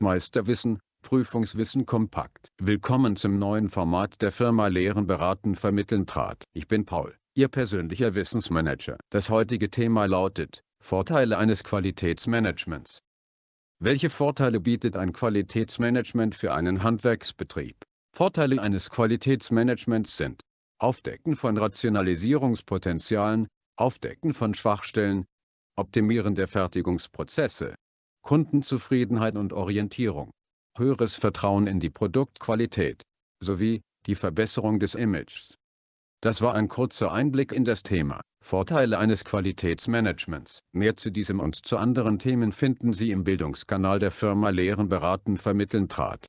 Meisterwissen, Prüfungswissen kompakt. Willkommen zum neuen Format der Firma Lehren beraten vermitteln trat. Ich bin Paul, Ihr persönlicher Wissensmanager. Das heutige Thema lautet, Vorteile eines Qualitätsmanagements. Welche Vorteile bietet ein Qualitätsmanagement für einen Handwerksbetrieb? Vorteile eines Qualitätsmanagements sind Aufdecken von Rationalisierungspotenzialen, Aufdecken von Schwachstellen, Optimieren der Fertigungsprozesse, Kundenzufriedenheit und Orientierung, höheres Vertrauen in die Produktqualität, sowie die Verbesserung des Images. Das war ein kurzer Einblick in das Thema Vorteile eines Qualitätsmanagements. Mehr zu diesem und zu anderen Themen finden Sie im Bildungskanal der Firma Lehren beraten vermitteln trat.